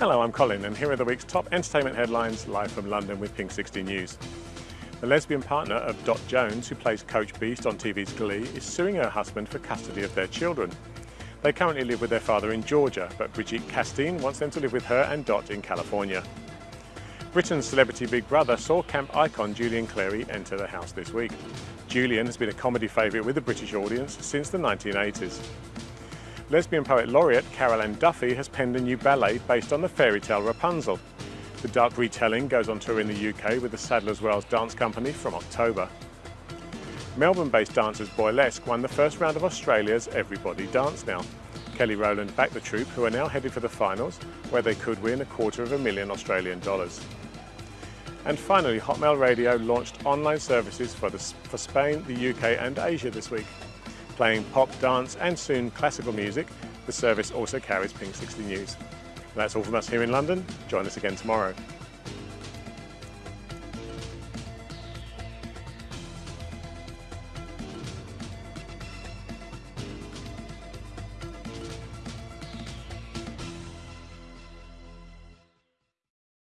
Hello, I'm Colin and here are the week's top entertainment headlines live from London with Pink 60 News. The lesbian partner of Dot Jones, who plays Coach Beiste on TV's Glee, is suing her husband for custody of their children. They currently live with their father in Georgia, but Brigitte Casteen wants them to live with her and Dot in California. Britain's celebrity Big Brother saw camp icon Julian Clary enter the house this week. Julian has been a comedy favourite with the British audience since the 1980s. Lesbian poet laureate Carol Ann Duffy has penned a new ballet based on the fairy tale Rapunzel. The dark retelling goes on tour in the UK with the Sadler's Wells Dance Company from October. Melbourne-based dancers Boylesque won the first round of Australia's Everybody Dance Now. Kelly Rowland backed the troupe, who are now headed for the finals, where they could win a quarter of a million Australian dollars. And finally, Hotmail Radio launched online services for, the, for Spain, the UK and Asia this week playing pop, dance and soon classical music, the service also carries Pink 60 News. that's all from us here in London. Join us again tomorrow.